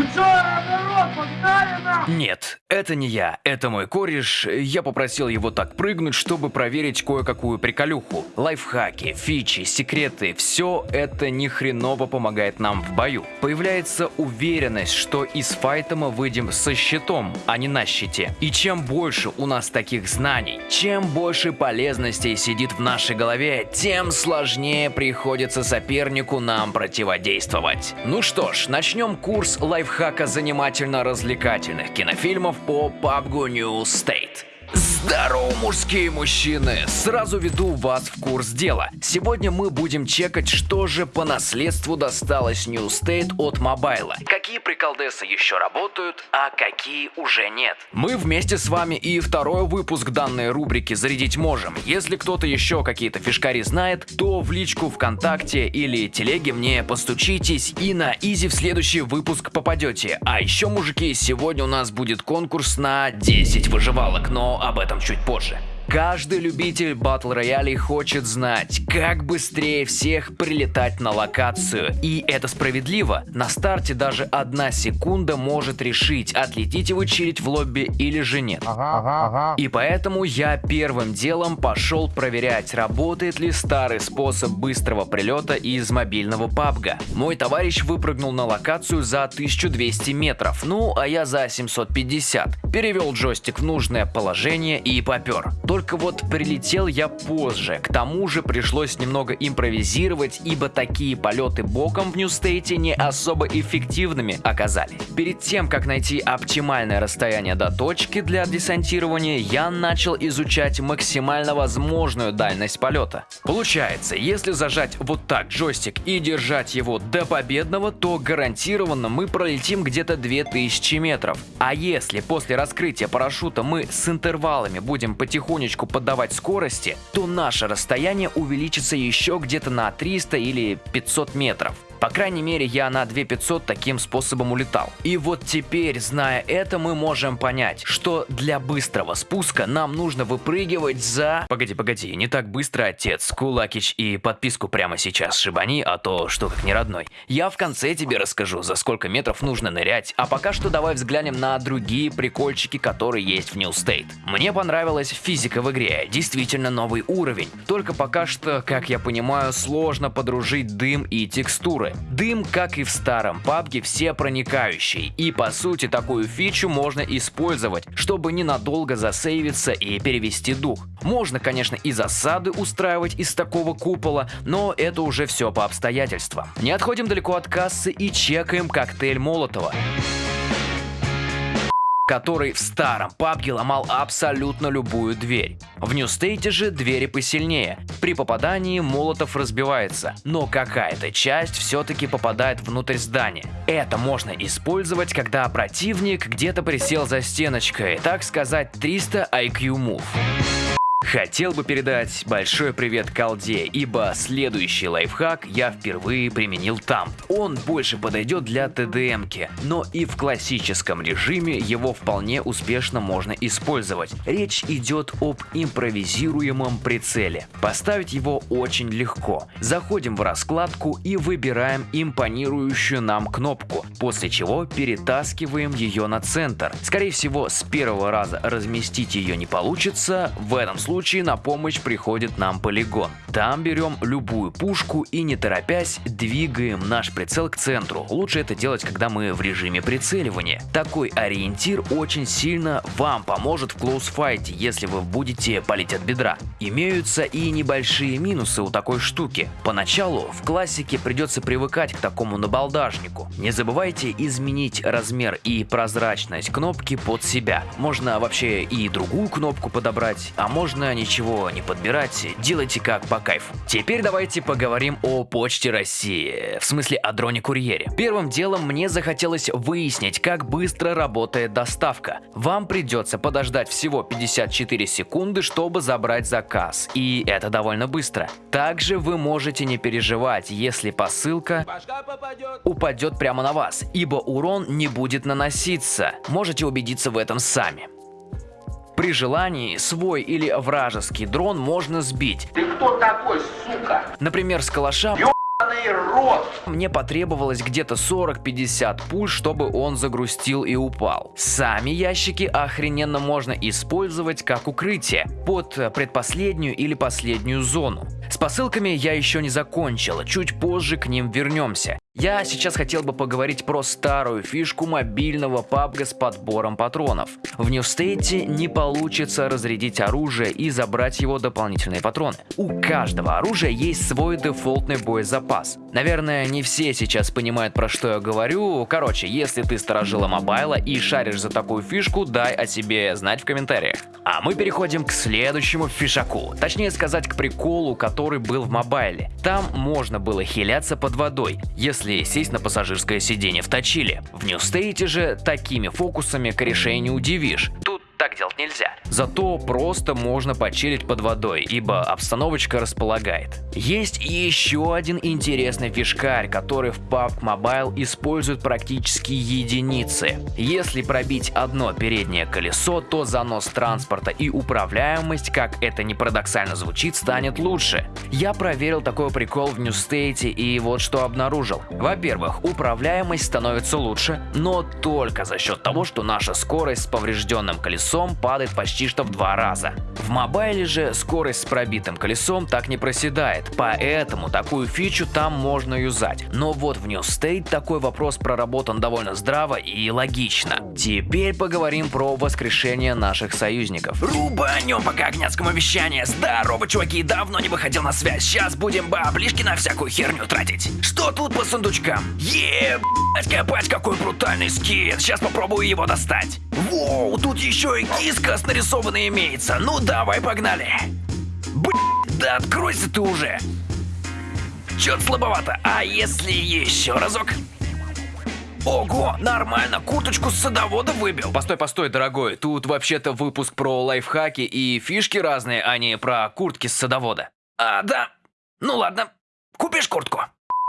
Ну Нет, это не я, это мой кореш. Я попросил его так прыгнуть, чтобы проверить кое-какую приколюху. Лайфхаки, фичи, секреты, все это ни хреново помогает нам в бою. Появляется уверенность, что из файта мы выйдем со щитом, а не на щите. И чем больше у нас таких знаний, чем больше полезностей сидит в нашей голове, тем сложнее приходится сопернику нам противодействовать. Ну что ж, начнем курс лайфхака занимательно-развлекательных кинофильмов по PUBG New State. Здорово, мужские мужчины! Сразу веду вас в курс дела. Сегодня мы будем чекать, что же по наследству досталось New State от Mobile а. Какие приколдесы еще работают, а какие уже нет. Мы вместе с вами и второй выпуск данной рубрики зарядить можем. Если кто-то еще какие-то фишкари знает, то в личку ВКонтакте или телеге мне постучитесь и на easy в следующий выпуск попадете. А еще, мужики, сегодня у нас будет конкурс на 10 выживалок, но об этом чуть позже. Каждый любитель батл роялей хочет знать, как быстрее всех прилетать на локацию. И это справедливо. На старте даже одна секунда может решить, отлетите вы чилить в лобби или же нет. Ага, ага, ага. И поэтому я первым делом пошел проверять, работает ли старый способ быстрого прилета из мобильного пабга. Мой товарищ выпрыгнул на локацию за 1200 метров, ну а я за 750. Перевел джойстик в нужное положение и попер. Только вот прилетел я позже, к тому же пришлось немного импровизировать, ибо такие полеты боком в Нью-Стейте не особо эффективными оказались. Перед тем, как найти оптимальное расстояние до точки для десантирования, я начал изучать максимально возможную дальность полета. Получается, если зажать вот так джойстик и держать его до победного, то гарантированно мы пролетим где-то 2000 метров. А если после раскрытия парашюта мы с интервалами будем потихонечку поддавать скорости, то наше расстояние увеличится еще где-то на 300 или 500 метров. По крайней мере, я на 2500 таким способом улетал. И вот теперь, зная это, мы можем понять, что для быстрого спуска нам нужно выпрыгивать за... Погоди, погоди, не так быстро, отец. Кулакич и подписку прямо сейчас шибани, а то что как не родной. Я в конце тебе расскажу, за сколько метров нужно нырять, а пока что давай взглянем на другие прикольчики, которые есть в New State. Мне понравилась физика в игре, действительно новый уровень. Только пока что, как я понимаю, сложно подружить дым и текстуры. Дым, как и в старом PUBG, все проникающий, и по сути такую фичу можно использовать, чтобы ненадолго засейвиться и перевести дух. Можно, конечно, и засады устраивать из такого купола, но это уже все по обстоятельствам. Не отходим далеко от кассы и чекаем коктейль Молотова который в старом пабге ломал абсолютно любую дверь. В State же двери посильнее. При попадании молотов разбивается, но какая-то часть все-таки попадает внутрь здания. Это можно использовать, когда противник где-то присел за стеночкой, так сказать 300 IQ move. Хотел бы передать большой привет колде, ибо следующий лайфхак я впервые применил там. Он больше подойдет для ТДМки, но и в классическом режиме его вполне успешно можно использовать. Речь идет об импровизируемом прицеле. Поставить его очень легко. Заходим в раскладку и выбираем импонирующую нам кнопку, после чего перетаскиваем ее на центр. Скорее всего, с первого раза разместить ее не получится, в этом случае случае на помощь приходит нам полигон. Там берем любую пушку и не торопясь двигаем наш прицел к центру. Лучше это делать, когда мы в режиме прицеливания. Такой ориентир очень сильно вам поможет в клоусфайте, если вы будете палить от бедра. Имеются и небольшие минусы у такой штуки. Поначалу в классике придется привыкать к такому набалдажнику. Не забывайте изменить размер и прозрачность кнопки под себя. Можно вообще и другую кнопку подобрать, а можно ничего не подбирать, делайте как по кайфу. Теперь давайте поговорим о Почте России, в смысле о дроне-курьере. Первым делом мне захотелось выяснить, как быстро работает доставка. Вам придется подождать всего 54 секунды, чтобы забрать заказ, и это довольно быстро. Также вы можете не переживать, если посылка упадет прямо на вас, ибо урон не будет наноситься. Можете убедиться в этом сами. При желании свой или вражеский дрон можно сбить. Ты кто такой, сука? Например, с калаша рот! Мне потребовалось где-то 40-50 пуль, чтобы он загрустил и упал. Сами ящики охрененно можно использовать как укрытие под предпоследнюю или последнюю зону. С посылками я еще не закончил, чуть позже к ним вернемся. Я сейчас хотел бы поговорить про старую фишку мобильного PUBG с подбором патронов. В State не получится разрядить оружие и забрать его дополнительные патроны. У каждого оружия есть свой дефолтный боезапас. Наверное, не все сейчас понимают, про что я говорю. Короче, если ты сторожила мобайла и шаришь за такую фишку, дай о себе знать в комментариях. А мы переходим к следующему фишаку. Точнее сказать, к приколу, который был в мобайле. Там можно было хиляться под водой, если если сесть на пассажирское сиденье в Точиле. В State же такими фокусами корешей не удивишь. Тут так делать нельзя. Зато просто можно почилить под водой, ибо обстановочка располагает. Есть еще один интересный фишкарь, который в PUBG Mobile используют практически единицы. Если пробить одно переднее колесо, то занос транспорта и управляемость, как это не парадоксально звучит, станет лучше. Я проверил такой прикол в State и вот что обнаружил. Во-первых, управляемость становится лучше, но только за счет того, что наша скорость с поврежденным колесом колесом падает почти что в два раза. В мобайле же скорость с пробитым колесом так не проседает, поэтому такую фичу там можно юзать. Но вот в New State такой вопрос проработан довольно здраво и логично. Теперь поговорим про воскрешение наших союзников. Рубанем по когняцкому вещанию. Здорово, чуваки, давно не выходил на связь. Сейчас будем баблишки на всякую херню тратить. Что тут по сундучкам? Ебать, копать, какой брутальный скин. Сейчас попробую его достать. Воу, тут еще и киска с нарисованной имеется. Ну давай, погнали. Блин, да откройся ты уже. Чё-то слабовато. А если еще разок? Ого, нормально, курточку с садовода выбил. Постой, постой, дорогой, тут вообще-то выпуск про лайфхаки и фишки разные, а не про куртки с садовода. А, да. Ну ладно, купишь куртку.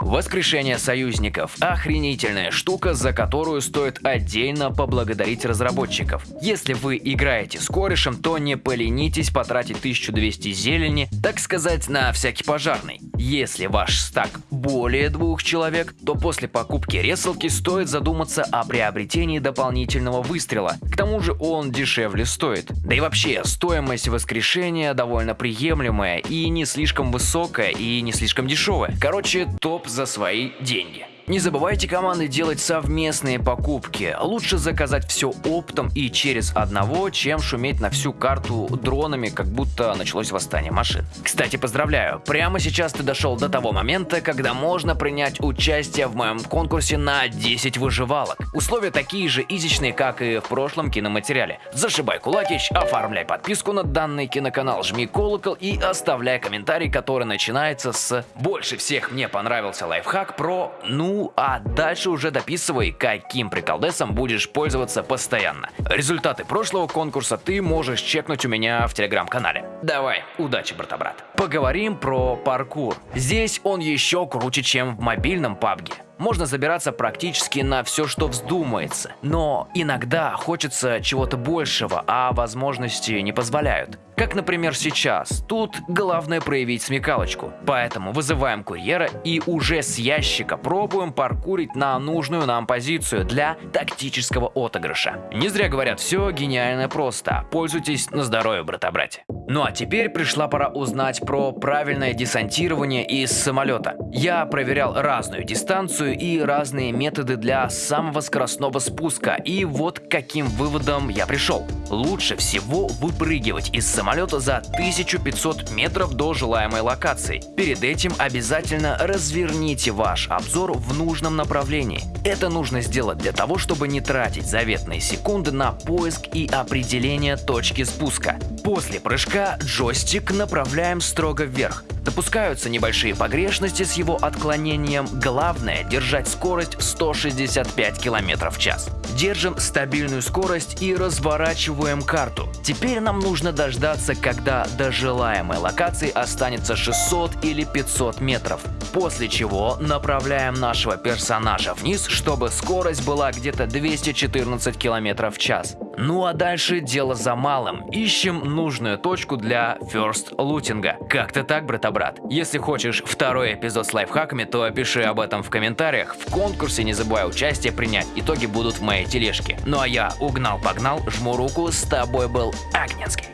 Воскрешение союзников – охренительная штука, за которую стоит отдельно поблагодарить разработчиков. Если вы играете с корешем, то не поленитесь потратить 1200 зелени, так сказать, на всякий пожарный. Если ваш стак более двух человек, то после покупки ресалки стоит задуматься о приобретении дополнительного выстрела. К тому же он дешевле стоит. Да и вообще, стоимость воскрешения довольно приемлемая и не слишком высокая и не слишком дешевая. Короче, топ за свои деньги. Не забывайте, команды, делать совместные покупки. Лучше заказать все оптом и через одного, чем шуметь на всю карту дронами, как будто началось восстание машин. Кстати, поздравляю, прямо сейчас ты дошел до того момента, когда можно принять участие в моем конкурсе на 10 выживалок. Условия такие же изичные, как и в прошлом киноматериале. Зашибай кулакич, оформляй подписку на данный киноканал, жми колокол и оставляй комментарий, который начинается с «Больше всех мне понравился лайфхак про ну а дальше уже дописывай, каким приколдесом будешь пользоваться постоянно. Результаты прошлого конкурса ты можешь чекнуть у меня в телеграм-канале. Давай, удачи, брата-брат. Поговорим про паркур. Здесь он еще круче, чем в мобильном PUBG можно забираться практически на все, что вздумается. Но иногда хочется чего-то большего, а возможности не позволяют. Как, например, сейчас. Тут главное проявить смекалочку. Поэтому вызываем курьера и уже с ящика пробуем паркурить на нужную нам позицию для тактического отыгрыша. Не зря говорят, все гениально просто. Пользуйтесь на здоровье, брата-братья. Ну а теперь пришла пора узнать про правильное десантирование из самолета. Я проверял разную дистанцию и разные методы для самого скоростного спуска, и вот к каким выводом я пришел. Лучше всего выпрыгивать из самолета за 1500 метров до желаемой локации. Перед этим обязательно разверните ваш обзор в нужном направлении. Это нужно сделать для того, чтобы не тратить заветные секунды на поиск и определение точки спуска. После прыжка джойстик направляем строго вверх. Допускаются небольшие погрешности с его отклонением. Главное держать скорость 165 км в час. Держим стабильную скорость и разворачиваем карту. Теперь нам нужно дождаться, когда до желаемой локации останется 600 или 500 метров. После чего направляем нашего персонажа вниз, чтобы скорость была где-то 214 км в час. Ну а дальше дело за малым. Ищем нужную точку для first лутинга. Как-то так, брата-брат. Если хочешь второй эпизод с лайфхаками, то пиши об этом в комментариях. В конкурсе не забывай участие принять. Итоги будут в моей тележке. Ну а я угнал-погнал, жму руку, с тобой был Агнецкий.